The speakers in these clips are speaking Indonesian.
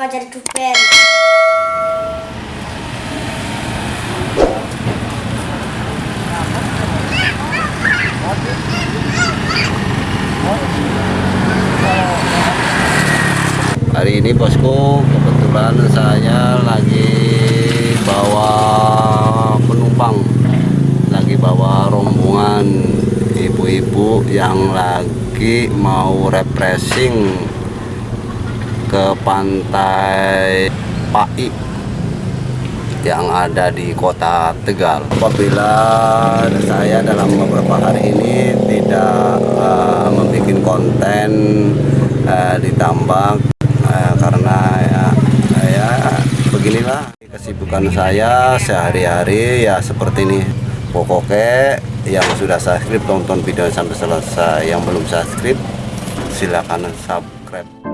Hari ini bosku kebetulan saya lagi bawa penumpang. Lagi bawa rombongan ibu-ibu yang lagi mau refreshing ke pantai Pai yang ada di kota Tegal. Apabila saya dalam beberapa hari ini tidak uh, membuat konten uh, ditambah uh, karena ya, ya beginilah kesibukan saya sehari-hari ya seperti ini. Pokoknya yang sudah subscribe tonton video sampai selesai. Yang belum subscribe silahkan subscribe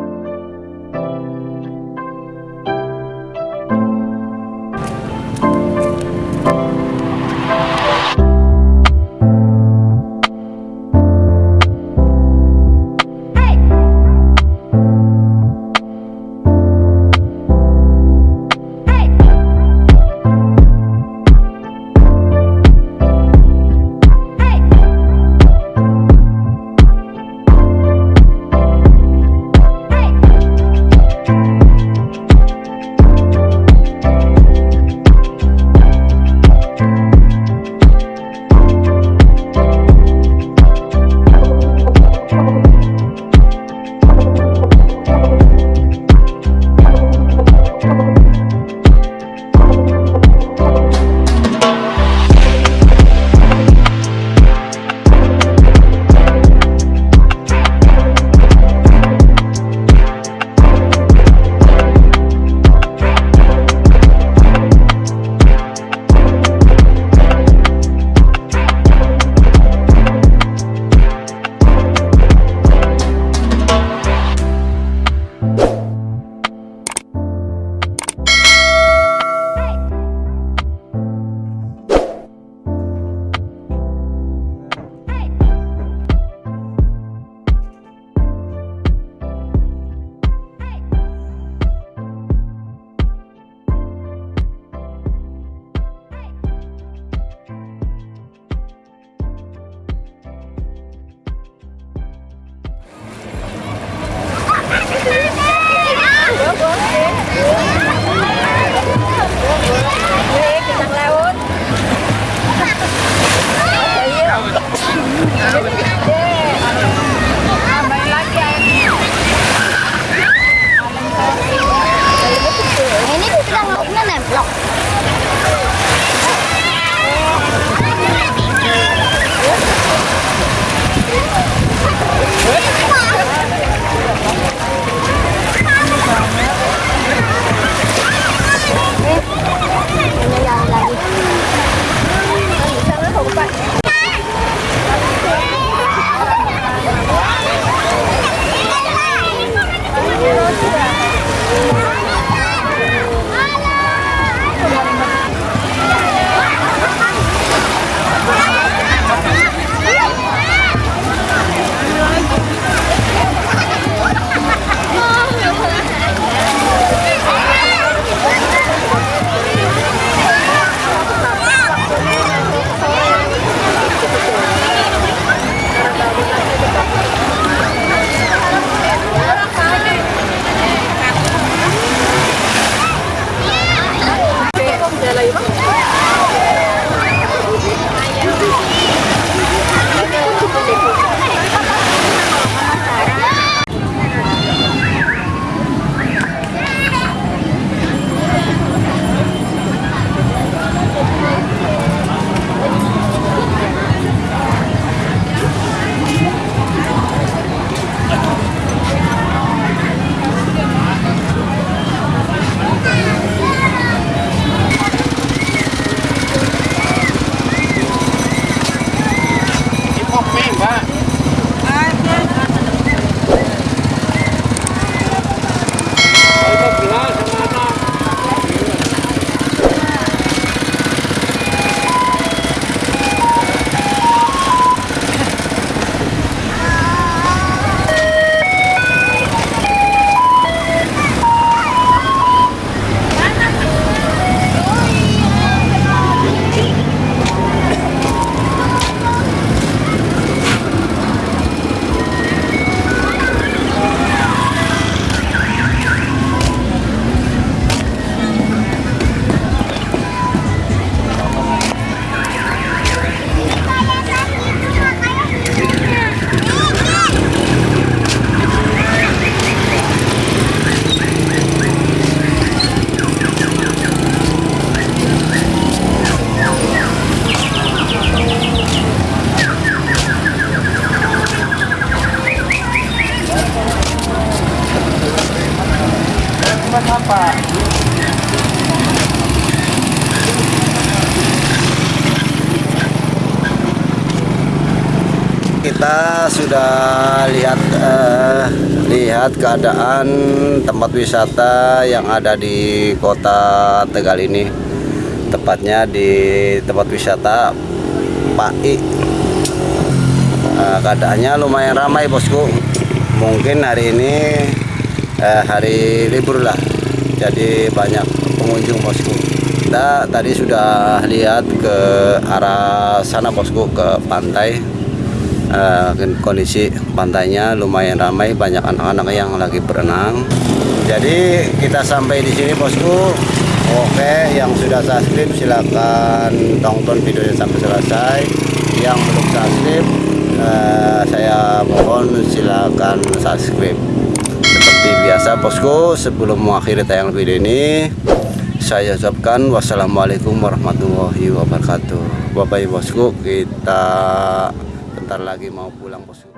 Ini kita sudah lihat eh, lihat keadaan tempat wisata yang ada di kota Tegal ini. Tepatnya di tempat wisata Pai. Eh, keadaannya lumayan ramai bosku. Mungkin hari ini eh, hari libur lah. Jadi banyak pengunjung bosku. Kita tadi sudah lihat ke arah sana bosku ke pantai Eh, kondisi pantainya lumayan ramai banyak anak-anak yang lagi berenang. Jadi kita sampai di sini bosku. Oke yang sudah subscribe silakan tonton videonya sampai selesai. Yang belum subscribe eh, saya mohon silakan subscribe. Seperti biasa bosku sebelum mengakhiri tayang video ini saya ucapkan wassalamualaikum warahmatullahi wabarakatuh. Bye bye bosku kita bentar lagi mau pulang bosku